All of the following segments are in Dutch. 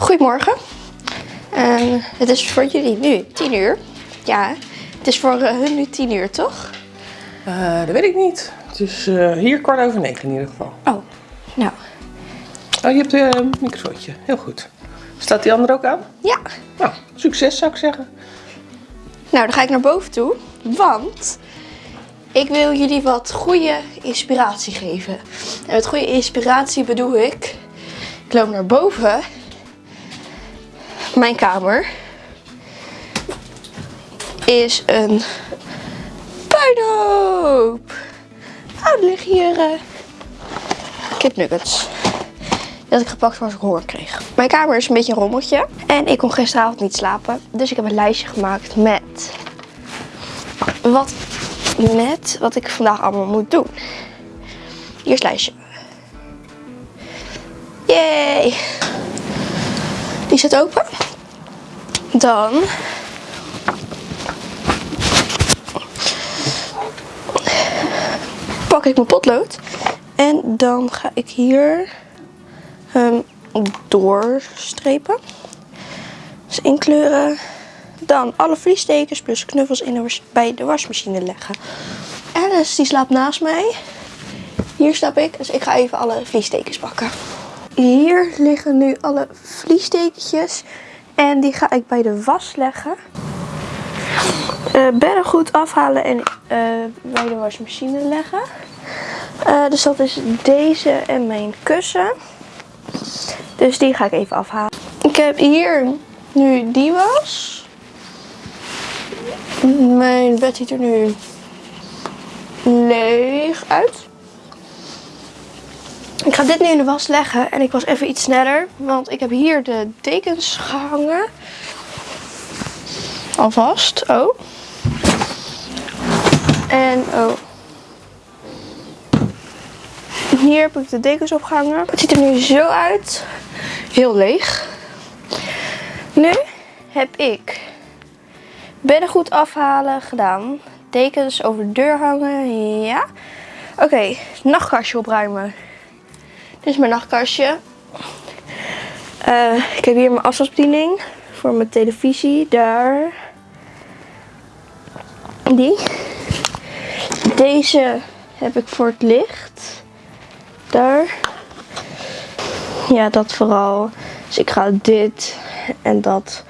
Goedemorgen. En het is voor jullie nu 10 uur. Ja, het is voor eh, hun nu 10 uur, toch? Eh, dat weet ik niet. Het is eh, hier kwart over negen in ieder geval. Oh, nou, Oh, je hebt een microfoontje. Heel goed. Staat die andere ook aan? ja. Nou, succes zou ik zeggen. Nou, dan ga ik naar boven toe, want ik wil jullie wat goede inspiratie geven. En met goede inspiratie bedoel ik, ik loop naar boven, mijn kamer is een puinhoop. Oh, liggen hier eh, kipnuggets. Die had ik gepakt voor als ik honger kreeg. Mijn kamer is een beetje een rommeltje. En ik kon gisteravond niet slapen. Dus ik heb een lijstje gemaakt met wat, met wat ik vandaag allemaal moet doen. Eerst lijstje. Yay! Die zit open. Dan pak ik mijn potlood. En dan ga ik hier hem doorstrepen. Dus inkleuren. Dan alle vliestekens plus knuffels in de bij de wasmachine leggen. Alice die slaapt naast mij. Hier slaap ik, dus ik ga even alle vliestekens pakken. Hier liggen nu alle vliestekentjes. En die ga ik bij de was leggen. Eh beddengoed afhalen en eh, bij de wasmachine leggen. Eh, dus dat is deze en mijn kussen. Dus die ga ik even afhalen. Ik heb hier nu die was. Mijn bed ziet er nu leeg uit. Ik ga dit nu in de was leggen en ik was even iets sneller, want ik heb hier de dekens gehangen. Alvast, oh. En oh. Hier heb ik de dekens opgehangen. Het ziet er nu zo uit. Heel leeg. Nu heb ik beddengoed afhalen gedaan. Dekens over de deur hangen. Ja. Oké, nachtkastje opruimen. Dit is mijn nachtkastje. Eh, ik heb hier mijn afstandsbediening voor mijn televisie. Daar. Die. Deze heb ik voor het licht. Daar. Ja, dat vooral. Dus ik ga dit en dat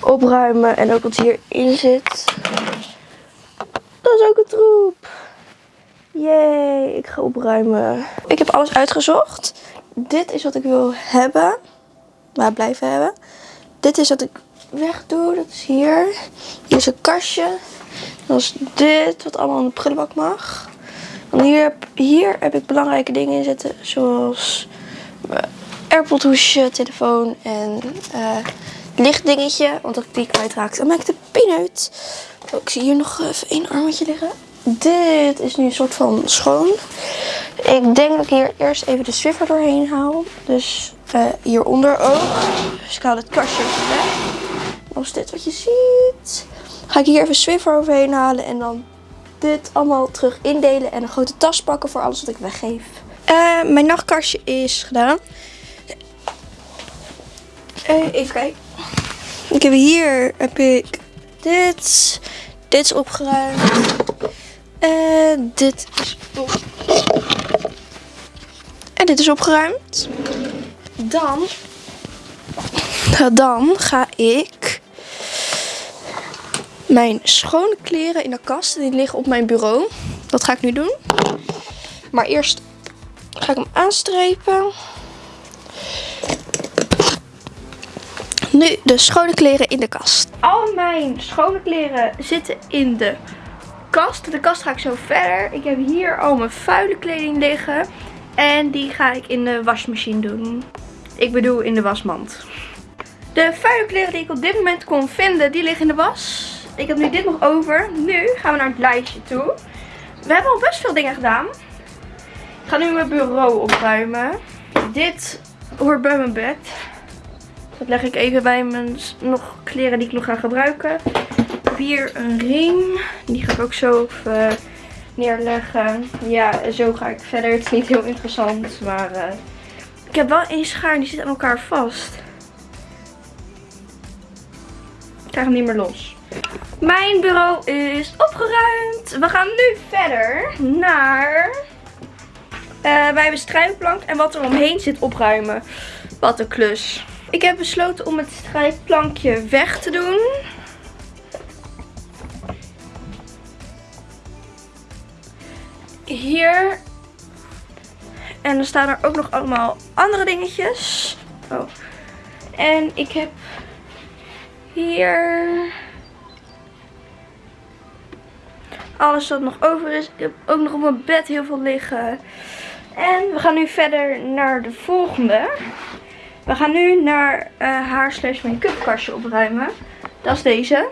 opruimen. En ook wat hierin zit. Dat is ook een troep. Yay, ik ga opruimen. Alles uitgezocht. Dit is wat ik wil hebben. Maar blijven hebben. Dit is wat ik wegdoe. Dat is hier. Hier is een kastje. Dan is dit wat allemaal in de prullenbak mag. Hier, heb, hier heb ik belangrijke dingen in zitten. Zoals AirPod hoesje, telefoon en eh lichtdingetje. Want dat die kwijtraakte. Dan maak ik de pin uit. Oh, ik zie hier nog even één armetje liggen. Dit is nu een soort van schoon. Ik denk dat ik hier eerst even de Swiffer doorheen haal. Dus eh, hieronder ook. Dus ik haal het kastje even weg. Dan is dit wat je ziet. Ga ik hier even Swiffer overheen halen. En dan dit allemaal terug indelen. En een grote tas pakken voor alles wat ik weggeef. Eh, mijn nachtkastje is gedaan. Eh, even kijken. Ik heb hier heb ik dit. Dit is opgeruimd. En dit is op. En dit is opgeruimd. Dan. Dan ga ik mijn schone kleren in de kast. Die liggen op mijn bureau. Dat ga ik nu doen. Maar eerst ga ik hem aanstrepen. Nu de schone kleren in de kast. Al mijn schone kleren zitten in de kast. De kast ga ik zo verder. Ik heb hier al mijn vuile kleding liggen. En die ga ik in de wasmachine doen. Ik bedoel in de wasmand. De vuile kleren die ik op dit moment kon vinden, die liggen in de was. Ik heb nu dit nog over. Nu gaan we naar het lijstje toe. We hebben al best veel dingen gedaan. Ik ga nu mijn bureau opruimen. Dit hoort bij mijn bed. Dat leg ik even bij mijn nog kleren die ik nog ga gebruiken. Hier een ring. Die ga ik ook zo even neerleggen. Ja, zo ga ik verder. Het is niet heel interessant, maar... Eh, ik heb wel één schaar en die zit aan elkaar vast. Ik krijg hem niet meer los. Mijn bureau is opgeruimd. We gaan nu verder naar... Uh, wij hebben strijkplank en wat er omheen zit opruimen. Wat een klus. Ik heb besloten om het strijkplankje weg te doen. Hier. En er staan er ook nog allemaal andere dingetjes. Oh. En ik heb hier alles wat nog over is. Ik heb ook nog op mijn bed heel veel liggen. En we gaan nu verder naar de volgende. We gaan nu naar uh, haar slash make-up kastje opruimen. Dat is deze.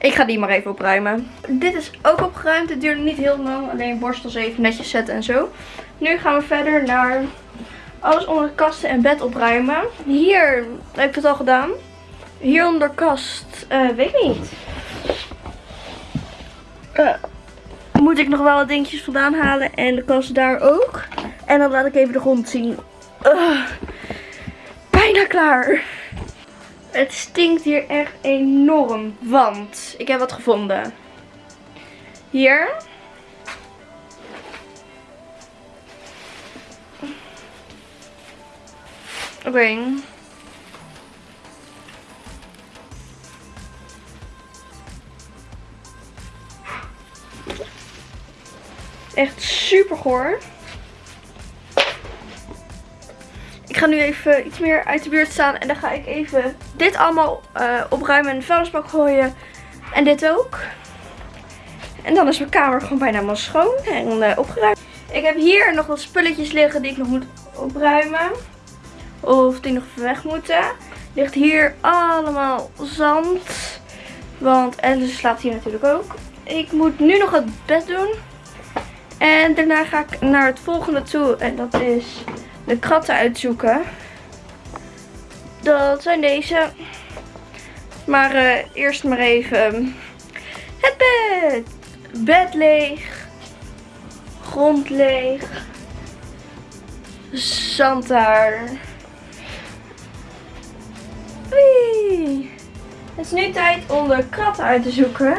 Ik ga die maar even opruimen. Dit is ook opgeruimd. Het duurde niet heel lang. Alleen borstels even netjes zetten en zo. Nu gaan we verder naar alles onder de kasten en bed opruimen. Hier heb ik het al gedaan. Hier onder de kast, uh, weet ik niet. Uh, moet ik nog wel wat dingetjes vandaan halen. En de kast daar ook. En dan laat ik even de grond zien. Uh, bijna klaar. Het stinkt hier echt enorm. Want ik heb wat gevonden. Hier. Oké. Echt super goor. Ga nu even iets meer uit de buurt staan. En dan ga ik even dit allemaal uh, opruimen en de vuilnisbak gooien. En dit ook. En dan is mijn kamer gewoon bijna helemaal schoon en uh, opgeruimd. Ik heb hier nog wat spulletjes liggen die ik nog moet opruimen. Of die nog weg moeten. Ligt hier allemaal zand. Want Alice slaapt hier natuurlijk ook. Ik moet nu nog het bed doen. En daarna ga ik naar het volgende toe. En dat is de kratten uitzoeken. Dat zijn deze. Maar uh, eerst maar even het bed. Bed leeg. Grond leeg. Zand daar. Het is nu tijd om de kratten uit te zoeken.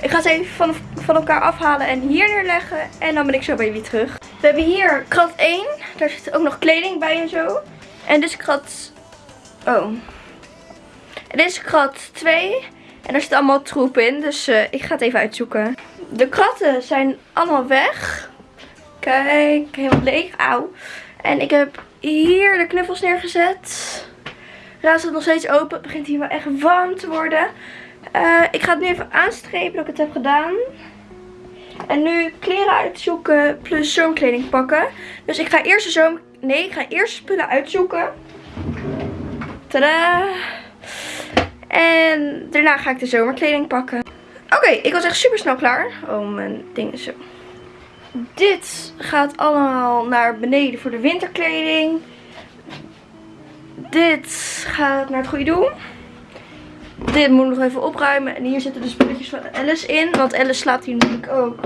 Ik ga ze even van, van elkaar afhalen en hier neerleggen. En dan ben ik zo bij jullie terug. We hebben hier krat 1. Daar zit ook nog kleding bij en zo. En dit is krat... Oh. Dit is krat 2. En daar zit allemaal troep in. Dus uh, ik ga het even uitzoeken. De kratten zijn allemaal weg. Kijk, helemaal leeg. Auw. En ik heb hier de knuffels neergezet. Raad staat nog steeds open. Het begint hier wel echt warm te worden. Uh, ik ga het nu even aanstrepen dat ik het heb gedaan. En nu kleren uitzoeken plus zomerkleding pakken. Dus ik ga eerst de zomer... Nee, ik ga eerst spullen uitzoeken. Tada! En daarna ga ik de zomerkleding pakken. Oké, ik was echt super snel klaar. Oh, mijn ding is zo. Dit gaat allemaal naar beneden voor de winterkleding. Dit gaat naar het goede doel. Dit moet nog even opruimen. En hier zitten de spulletjes van Alice in. Want Alice slaapt hier natuurlijk ook.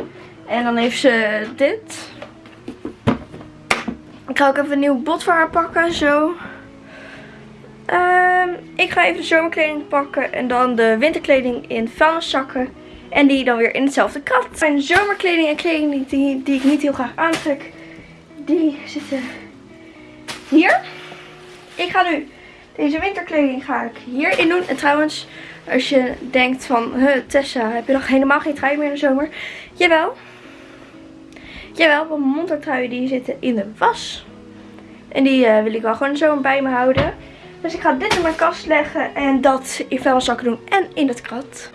En dan heeft ze dit. Ik ga ook even een nieuw bot voor haar pakken. Zo. Um, ik ga even de zomerkleding pakken. En dan de winterkleding in vuilniszakken. En die dan weer in hetzelfde krat. Mijn zomerkleding en kleding die, die ik niet heel graag aantrek. Die zitten hier. Ik ga nu deze winterkleding ga ik hierin doen. En trouwens, als je denkt van, huh, Tessa, heb je nog helemaal geen trui meer in de zomer? Jawel. Jawel, want mijn montertruien die zitten in de was. En die uh, wil ik wel gewoon zomer bij me houden. Dus ik ga dit in mijn kast leggen en dat in vuilniszakken doen en in het krat.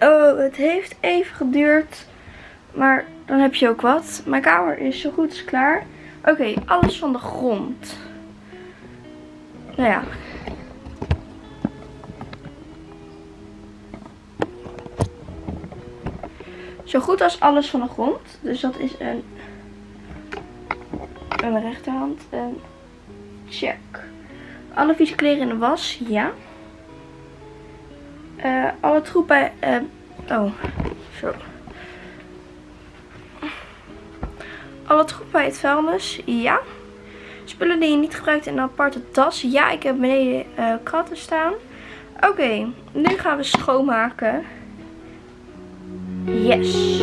Oh, het heeft even geduurd. Maar dan heb je ook wat. Mijn kamer is zo goed als klaar. Oké, alles van de grond. Nou ja, Zo goed als alles van de grond. Dus dat is een, een rechterhand. En check. Alle vieze kleren in de was. Ja. Uh, alle troep bij... Uh, oh, zo. Alle troep bij het vuilnis. Ja. Spullen die je niet gebruikt in een aparte tas. Ja, ik heb beneden uh, kratten staan. Oké, nu gaan we schoonmaken. Yes.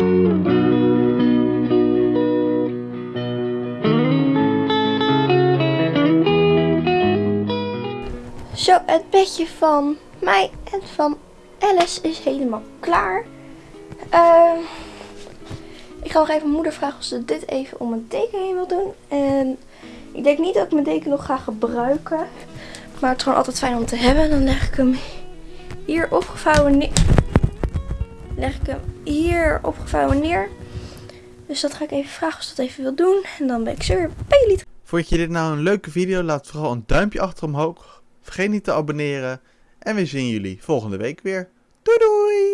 Zo, het bedje van mij en van Alice is helemaal klaar. Ehm, ik ga nog even mijn moeder vragen of ze dit even om mijn deken heen wil doen. En ik denk niet dat ik mijn deken nog ga gebruiken. Maar het is gewoon altijd fijn om te hebben. Dan leg ik hem hier opgevouwen. Leg ik hem hier opgevouwen neer. Dus dat ga ik even vragen of ze dat even wil doen. En dan ben ik zo weer bij jullie. Vond je dit nou een leuke video? Laat vooral een duimpje achter omhoog. Vergeet niet te abonneren. En we zien jullie volgende week weer. Doei doei!